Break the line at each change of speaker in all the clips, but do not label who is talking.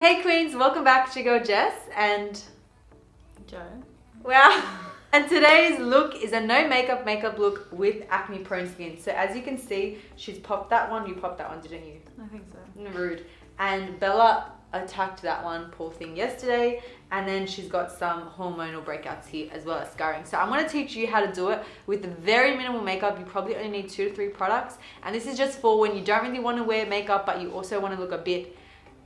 Hey Queens, welcome back to Go Jess and
Joe.
wow. And today's look is a no makeup makeup look with acne prone skin. So as you can see, she's popped that one, you popped that one, didn't you?
I think so.
Rude. And Bella attacked that one, poor thing, yesterday. And then she's got some hormonal breakouts here as well as scarring. So I'm gonna teach you how to do it with very minimal makeup. You probably only need two to three products. And this is just for when you don't really wanna wear makeup, but you also wanna look a bit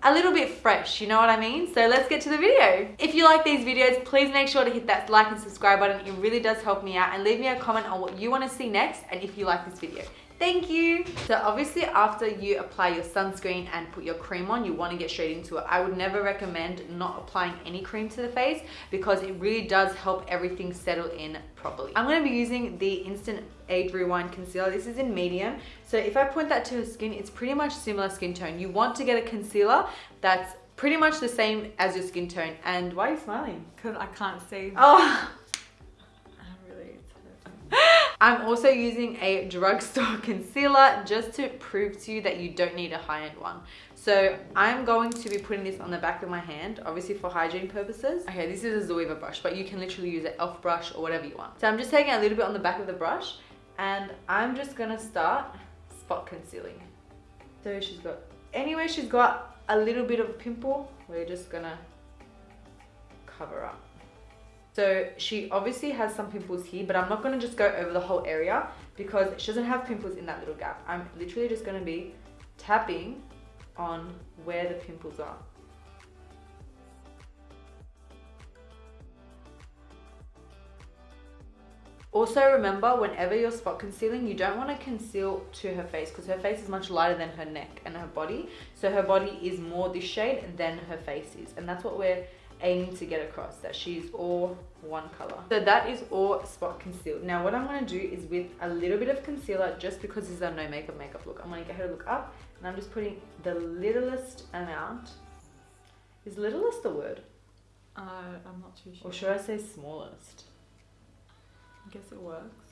a little bit fresh, you know what I mean? So let's get to the video. If you like these videos, please make sure to hit that like and subscribe button. It really does help me out and leave me a comment on what you wanna see next and if you like this video. Thank you. So obviously after you apply your sunscreen and put your cream on, you wanna get straight into it. I would never recommend not applying any cream to the face because it really does help everything settle in properly. I'm gonna be using the Instant Age Rewind Concealer. This is in medium. So if I point that to her skin, it's pretty much similar skin tone. You want to get a concealer that's pretty much the same as your skin tone. And why are you smiling?
Because I can't see.
Oh.
I'm
also using a drugstore concealer just to prove to you that you don't need a high-end one. So I'm going to be putting this on the back of my hand, obviously for hygiene purposes. Okay, this is a Zoeva brush, but you can literally use an e.l.f. brush or whatever you want. So I'm just taking a little bit on the back of the brush and I'm just gonna start spot concealing. So she's got, anyway, she's got a little bit of a pimple, we're just gonna cover up. So she obviously has some pimples here, but I'm not gonna just go over the whole area because she doesn't have pimples in that little gap. I'm literally just gonna be tapping on where the pimples are. Also remember, whenever you're spot concealing, you don't want to conceal to her face because her face is much lighter than her neck and her body. So her body is more this shade than her face is. And that's what we're aiming to get across, that she's all one color. So that is all spot concealed. Now what I'm going to do is with a little bit of concealer, just because this is a no makeup makeup look, I'm going to get her to look up and I'm just putting the littlest amount. Is littlest the word?
Uh, I'm not too sure.
Or should I say smallest?
I guess it works.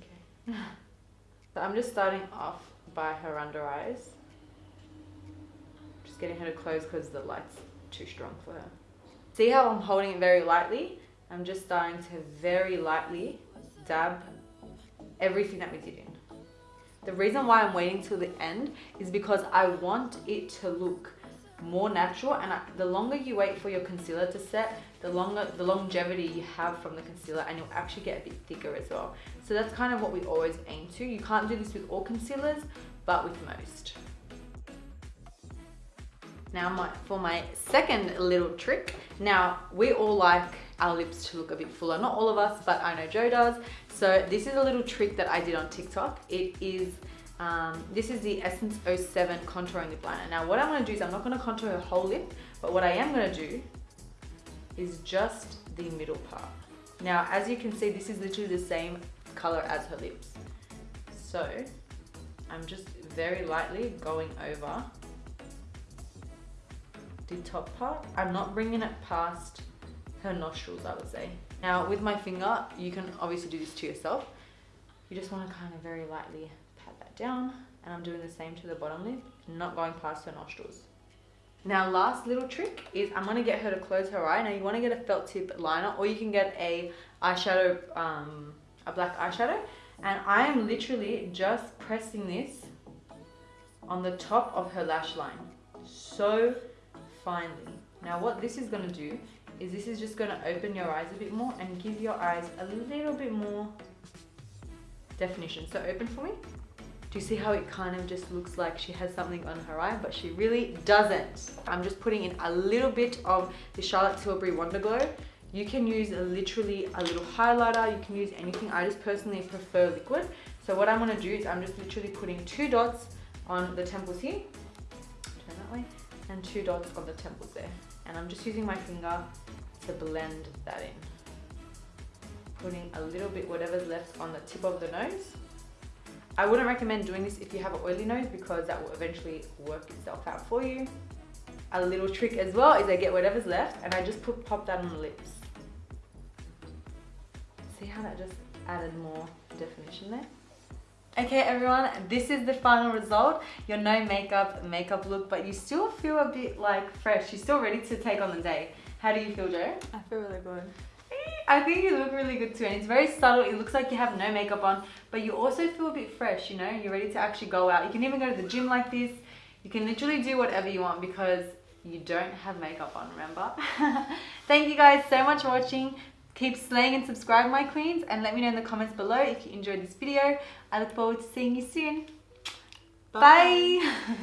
Okay. so I'm just starting off by her under eyes. Just getting her to close because the light's too strong for her. See how I'm holding it very lightly? I'm just starting to very lightly dab everything that we did in. The reason why I'm waiting till the end is because I want it to look more natural and I, the longer you wait for your concealer to set, the longer the longevity you have from the concealer and you'll actually get a bit thicker as well. So that's kind of what we always aim to. You can't do this with all concealers, but with most. Now my, for my second little trick, now we all like our lips to look a bit fuller. Not all of us, but I know Joe does. So this is a little trick that I did on TikTok. It is, um, this is the Essence 07 Contouring Lip Liner. Now what I'm gonna do is I'm not gonna contour her whole lip, but what I am gonna do is just the middle part. Now, as you can see, this is literally the same color as her lips. So I'm just very lightly going over the top part. I'm not bringing it past her nostrils, I would say. Now with my finger, you can obviously do this to yourself. You just want to kind of very lightly pat that down. And I'm doing the same to the bottom lip, not going past her nostrils. Now last little trick is I'm going to get her to close her eye. Now you want to get a felt tip liner or you can get a eyeshadow, um, a black eyeshadow. And I am literally just pressing this on the top of her lash line. So finely. Now what this is going to do is this is just going to open your eyes a bit more and give your eyes a little bit more definition. So open for me. Do you see how it kind of just looks like she has something on her eye, but she really doesn't. I'm just putting in a little bit of the Charlotte Tilbury Wonder Glow. You can use literally a little highlighter. You can use anything. I just personally prefer liquid. So what I'm going to do is I'm just literally putting two dots on the temples here. Turn that way and two dots on the temples there. And I'm just using my finger to blend that in. Putting a little bit, whatever's left on the tip of the nose. I wouldn't recommend doing this if you have an oily nose because that will eventually work itself out for you. A little trick as well is I get whatever's left and I just put pop that on the lips. See how that just added more definition there? Okay, everyone, this is the final result. Your no makeup makeup look, but you still feel a bit like fresh. You're still ready to take on the day. How do you feel, Joe?
I feel really good.
Eh, I think you look really good too, and it's very subtle. It looks like you have no makeup on, but you also feel a bit fresh. You know, you're ready to actually go out. You can even go to the gym like this. You can literally do whatever you want because you don't have makeup on. Remember? Thank you guys so much for watching. Keep slaying and subscribe, my queens, and let me know in the comments below if you enjoyed this video. I look forward to seeing you soon. Bye.